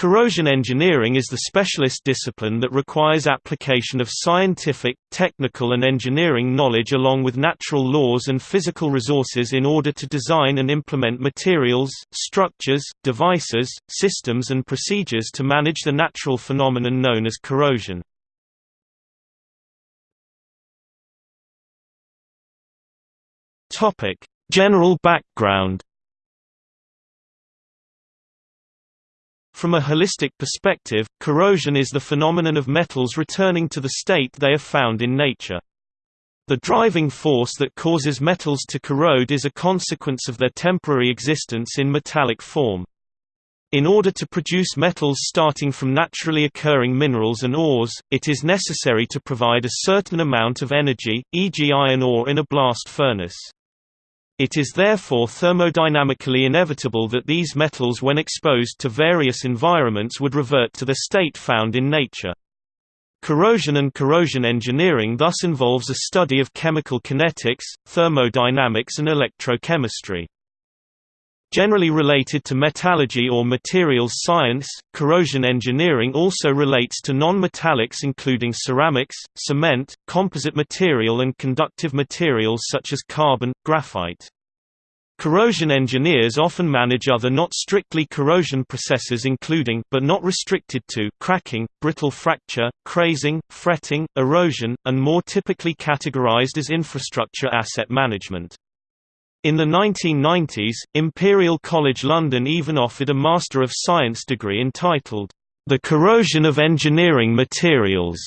Corrosion engineering is the specialist discipline that requires application of scientific, technical and engineering knowledge along with natural laws and physical resources in order to design and implement materials, structures, devices, systems and procedures to manage the natural phenomenon known as corrosion. General background From a holistic perspective, corrosion is the phenomenon of metals returning to the state they are found in nature. The driving force that causes metals to corrode is a consequence of their temporary existence in metallic form. In order to produce metals starting from naturally occurring minerals and ores, it is necessary to provide a certain amount of energy, e.g. iron ore in a blast furnace. It is therefore thermodynamically inevitable that these metals when exposed to various environments would revert to the state found in nature. Corrosion and corrosion engineering thus involves a study of chemical kinetics, thermodynamics and electrochemistry. Generally related to metallurgy or materials science, corrosion engineering also relates to non-metallics including ceramics, cement, composite material and conductive materials such as carbon, graphite. Corrosion engineers often manage other not strictly corrosion processes including but not restricted to cracking, brittle fracture, crazing, fretting, erosion, and more typically categorized as infrastructure asset management. In the 1990s, Imperial College London even offered a Master of Science degree entitled, The Corrosion of Engineering Materials.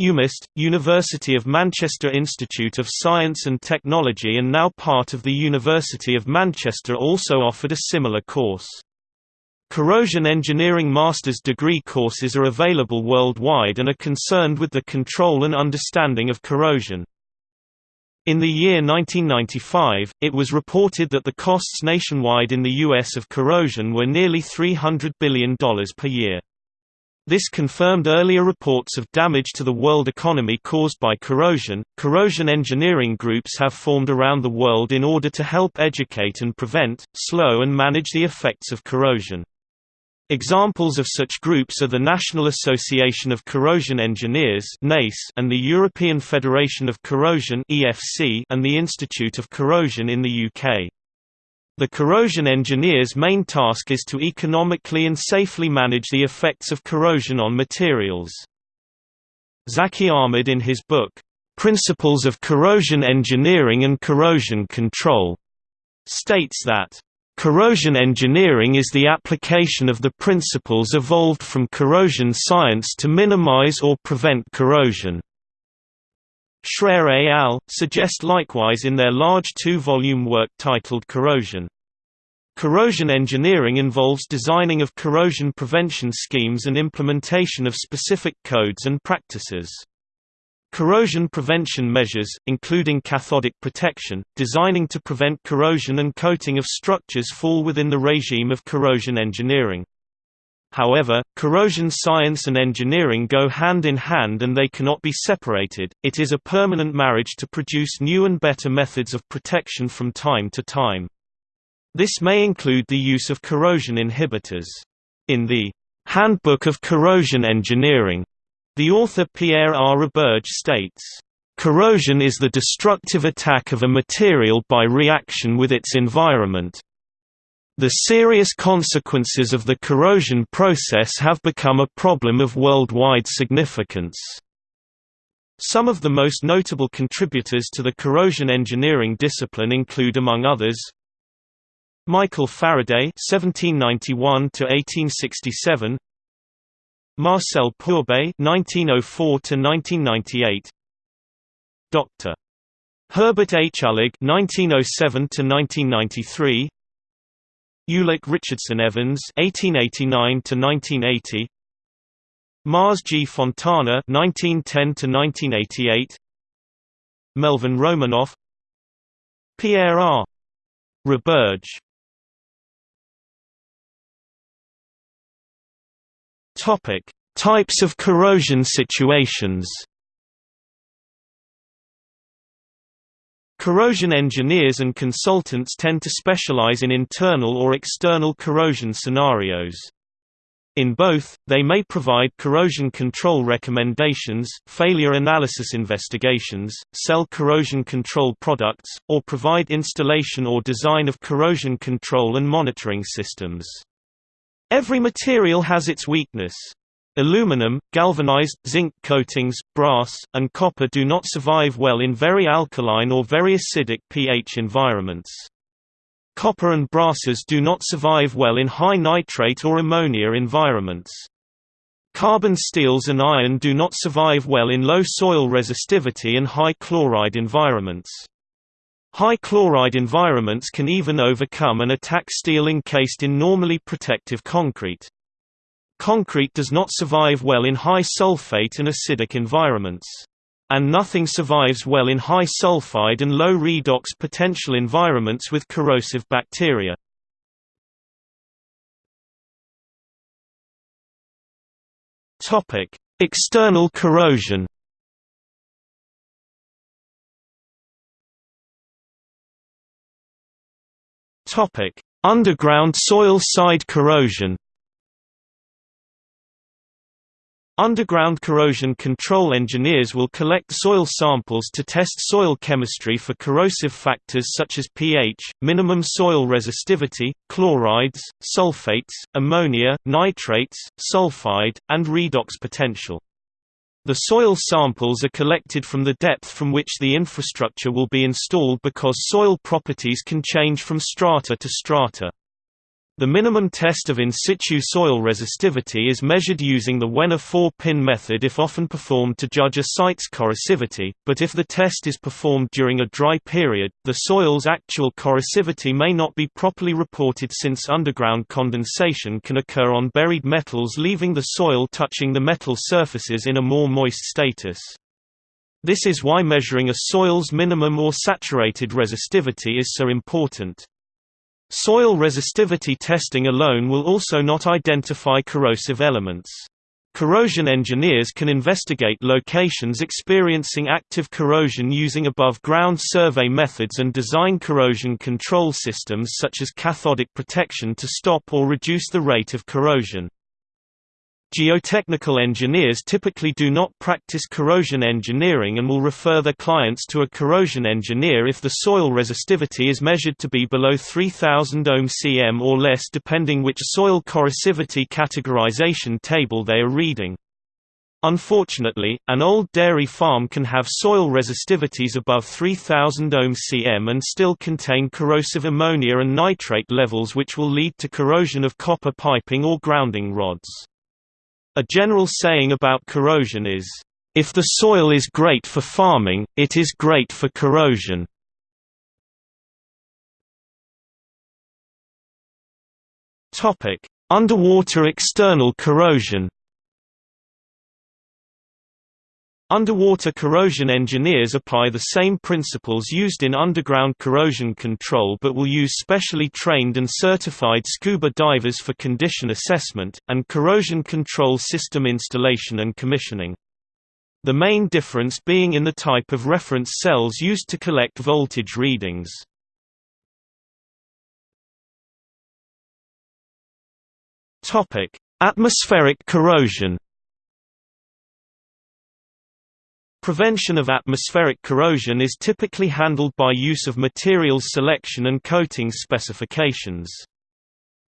UMIST, University of Manchester Institute of Science and Technology and now part of the University of Manchester also offered a similar course. Corrosion engineering master's degree courses are available worldwide and are concerned with the control and understanding of corrosion. In the year 1995, it was reported that the costs nationwide in the U.S. of corrosion were nearly $300 billion per year. This confirmed earlier reports of damage to the world economy caused by corrosion. Corrosion engineering groups have formed around the world in order to help educate and prevent, slow, and manage the effects of corrosion. Examples of such groups are the National Association of Corrosion Engineers and the European Federation of Corrosion and the Institute of Corrosion in the UK. The corrosion engineer's main task is to economically and safely manage the effects of corrosion on materials. Zaki Ahmed in his book, "'Principles of Corrosion Engineering and Corrosion Control' states that Corrosion engineering is the application of the principles evolved from corrosion science to minimize or prevent corrosion. Shreir et al. suggest likewise in their large two-volume work titled Corrosion. Corrosion engineering involves designing of corrosion prevention schemes and implementation of specific codes and practices. Corrosion prevention measures, including cathodic protection, designing to prevent corrosion and coating of structures fall within the regime of corrosion engineering. However, corrosion science and engineering go hand in hand and they cannot be separated, it is a permanent marriage to produce new and better methods of protection from time to time. This may include the use of corrosion inhibitors. In the Handbook of Corrosion Engineering the author Pierre R. Roberge states, "...corrosion is the destructive attack of a material by reaction with its environment. The serious consequences of the corrosion process have become a problem of worldwide significance." Some of the most notable contributors to the corrosion engineering discipline include among others, Michael Faraday (1791–1867), Marcel Pourbaix (1904–1998), Dr. Herbert H. Uhlig (1907–1993), Ulick Richardson Evans (1889–1980), Mars G. Fontana (1910–1988), Melvin Romanoff, Pierre R. Roberge Topic: Types of corrosion situations. Corrosion engineers and consultants tend to specialize in internal or external corrosion scenarios. In both, they may provide corrosion control recommendations, failure analysis investigations, sell corrosion control products, or provide installation or design of corrosion control and monitoring systems. Every material has its weakness. Aluminum, galvanized, zinc coatings, brass, and copper do not survive well in very alkaline or very acidic pH environments. Copper and brasses do not survive well in high nitrate or ammonia environments. Carbon steels and iron do not survive well in low soil resistivity and high chloride environments. High chloride environments can even overcome and attack steel encased in normally protective concrete. Concrete does not survive well in high sulfate and acidic environments. And nothing survives well in high sulfide and low redox potential environments with corrosive bacteria. External corrosion. Topic: Underground soil side corrosion. Underground corrosion control engineers will collect soil samples to test soil chemistry for corrosive factors such as pH, minimum soil resistivity, chlorides, sulfates, ammonia, nitrates, sulfide, and redox potential. The soil samples are collected from the depth from which the infrastructure will be installed because soil properties can change from strata to strata. The minimum test of in situ soil resistivity is measured using the Wenner 4-pin method if often performed to judge a site's corrosivity, but if the test is performed during a dry period, the soil's actual corrosivity may not be properly reported since underground condensation can occur on buried metals leaving the soil touching the metal surfaces in a more moist status. This is why measuring a soil's minimum or saturated resistivity is so important. Soil resistivity testing alone will also not identify corrosive elements. Corrosion engineers can investigate locations experiencing active corrosion using above-ground survey methods and design corrosion control systems such as cathodic protection to stop or reduce the rate of corrosion. Geotechnical engineers typically do not practice corrosion engineering and will refer their clients to a corrosion engineer if the soil resistivity is measured to be below 3000 ohm cm or less depending which soil corrosivity categorization table they are reading. Unfortunately, an old dairy farm can have soil resistivities above 3000 ohm cm and still contain corrosive ammonia and nitrate levels which will lead to corrosion of copper piping or grounding rods. A general saying about corrosion is, "...if the soil is great for farming, it is great for corrosion." Underwater external corrosion Underwater corrosion engineers apply the same principles used in underground corrosion control but will use specially trained and certified scuba divers for condition assessment, and corrosion control system installation and commissioning. The main difference being in the type of reference cells used to collect voltage readings. Atmospheric corrosion Prevention of atmospheric corrosion is typically handled by use of materials selection and coating specifications.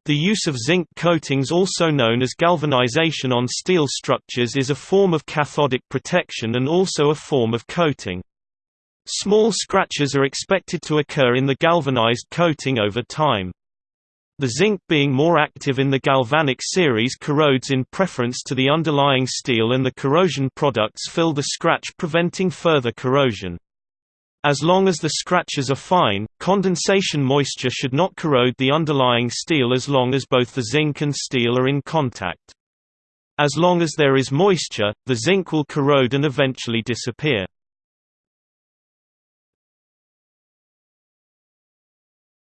The use of zinc coatings also known as galvanization on steel structures is a form of cathodic protection and also a form of coating. Small scratches are expected to occur in the galvanized coating over time. The zinc being more active in the galvanic series corrodes in preference to the underlying steel and the corrosion products fill the scratch preventing further corrosion. As long as the scratches are fine, condensation moisture should not corrode the underlying steel as long as both the zinc and steel are in contact. As long as there is moisture, the zinc will corrode and eventually disappear.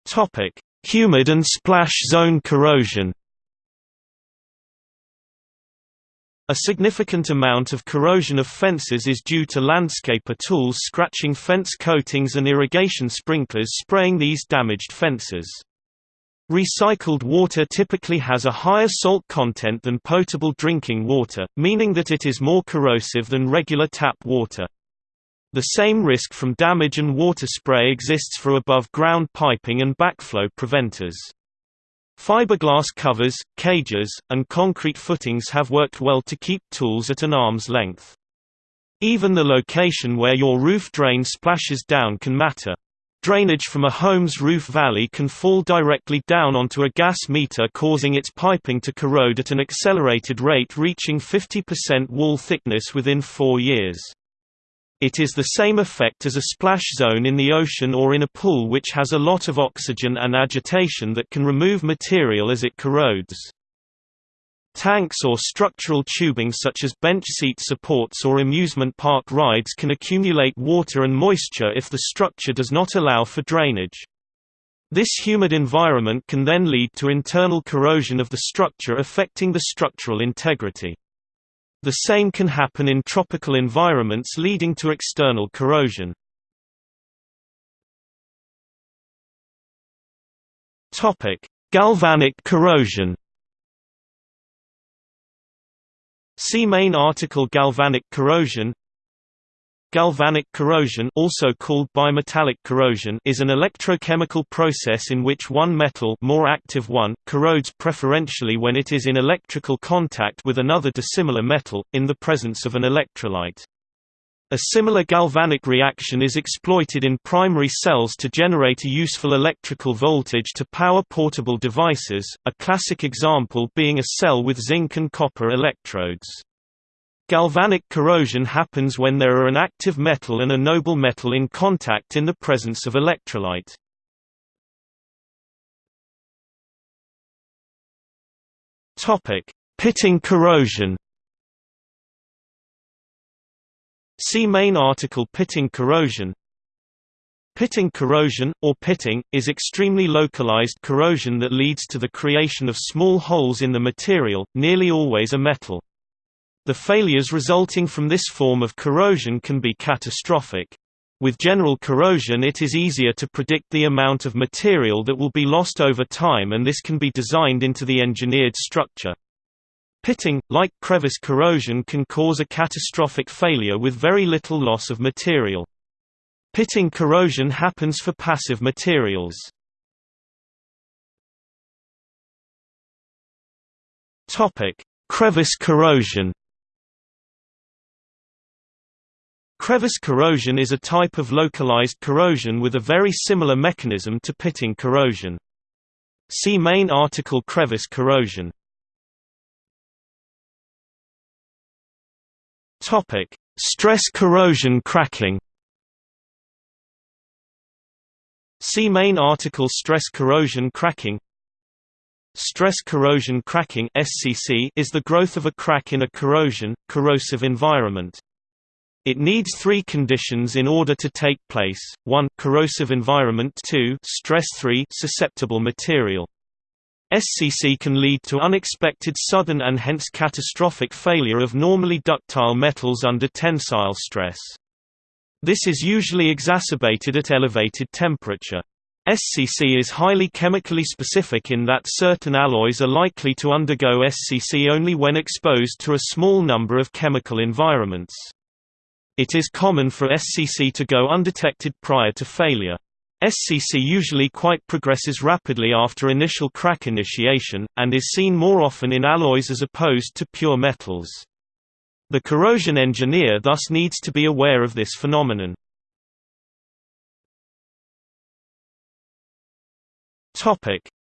Topic: Humid and splash zone corrosion A significant amount of corrosion of fences is due to landscaper tools scratching fence coatings and irrigation sprinklers spraying these damaged fences. Recycled water typically has a higher salt content than potable drinking water, meaning that it is more corrosive than regular tap water. The same risk from damage and water spray exists for above-ground piping and backflow preventers. Fiberglass covers, cages, and concrete footings have worked well to keep tools at an arm's length. Even the location where your roof drain splashes down can matter. Drainage from a home's roof valley can fall directly down onto a gas meter causing its piping to corrode at an accelerated rate reaching 50% wall thickness within four years. It is the same effect as a splash zone in the ocean or in a pool which has a lot of oxygen and agitation that can remove material as it corrodes. Tanks or structural tubing such as bench seat supports or amusement park rides can accumulate water and moisture if the structure does not allow for drainage. This humid environment can then lead to internal corrosion of the structure affecting the structural integrity. The same can happen in tropical environments leading to external corrosion. Galvanic corrosion. See main article Galvanic corrosion Galvanic corrosion also called bimetallic corrosion is an electrochemical process in which one metal more active one, corrodes preferentially when it is in electrical contact with another dissimilar metal, in the presence of an electrolyte. A similar galvanic reaction is exploited in primary cells to generate a useful electrical voltage to power portable devices, a classic example being a cell with zinc and copper electrodes. Galvanic corrosion happens when there are an active metal and a noble metal in contact in the presence of electrolyte. Pitting corrosion. See main article Pitting corrosion. Pitting corrosion, or pitting, is extremely localized corrosion that leads to the creation of small holes in the material, nearly always a metal. The failures resulting from this form of corrosion can be catastrophic. With general corrosion it is easier to predict the amount of material that will be lost over time and this can be designed into the engineered structure. Pitting, like crevice corrosion can cause a catastrophic failure with very little loss of material. Pitting corrosion happens for passive materials. Crevice corrosion Crevice corrosion is a type of localized corrosion with a very similar mechanism to pitting corrosion. See main article Crevice corrosion. Topic: Stress corrosion cracking. See main article Stress corrosion cracking. Stress corrosion cracking (SCC) is the growth of a crack in a corrosion corrosive environment. It needs three conditions in order to take place, 1 corrosive environment 2 stress 3 susceptible material. SCC can lead to unexpected sudden and hence catastrophic failure of normally ductile metals under tensile stress. This is usually exacerbated at elevated temperature. SCC is highly chemically specific in that certain alloys are likely to undergo SCC only when exposed to a small number of chemical environments. It is common for SCC to go undetected prior to failure. SCC usually quite progresses rapidly after initial crack initiation, and is seen more often in alloys as opposed to pure metals. The corrosion engineer thus needs to be aware of this phenomenon.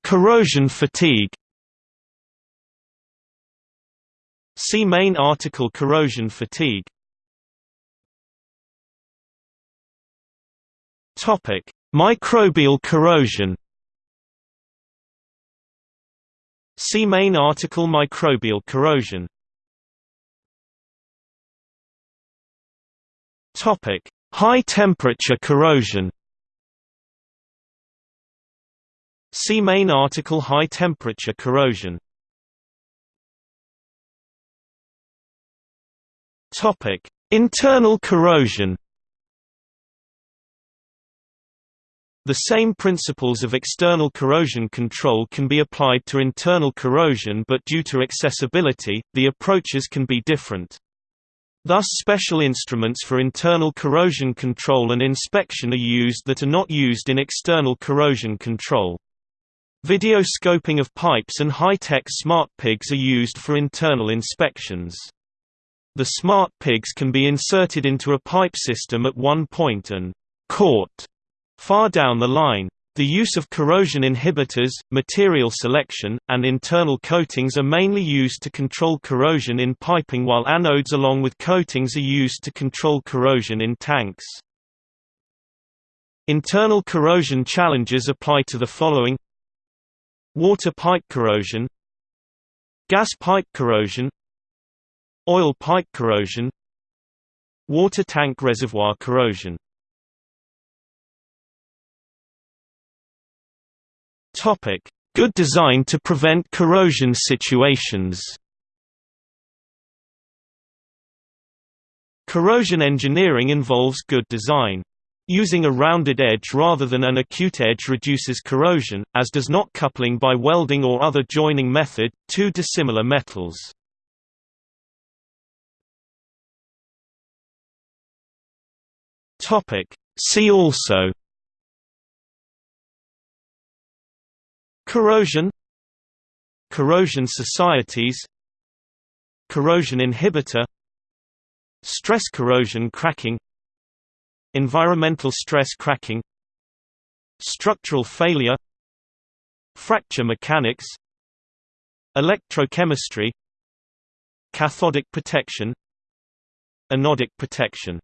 Corrosion fatigue See main article Corrosion fatigue Topic: Microbial corrosion. See main article Microbial corrosion. Topic: High temperature corrosion. See main article High temperature corrosion. Topic: Internal corrosion. The same principles of external corrosion control can be applied to internal corrosion but due to accessibility, the approaches can be different. Thus special instruments for internal corrosion control and inspection are used that are not used in external corrosion control. Video scoping of pipes and high-tech smart pigs are used for internal inspections. The smart pigs can be inserted into a pipe system at one point and caught Far down the line, the use of corrosion inhibitors, material selection, and internal coatings are mainly used to control corrosion in piping while anodes along with coatings are used to control corrosion in tanks. Internal corrosion challenges apply to the following Water pipe corrosion Gas pipe corrosion Oil pipe corrosion Water tank reservoir corrosion Topic: Good design to prevent corrosion situations. Corrosion engineering involves good design. Using a rounded edge rather than an acute edge reduces corrosion, as does not coupling by welding or other joining method, two dissimilar metals. See also Corrosion Corrosion societies Corrosion inhibitor Stress corrosion cracking Environmental stress cracking Structural failure Fracture mechanics Electrochemistry Cathodic protection Anodic protection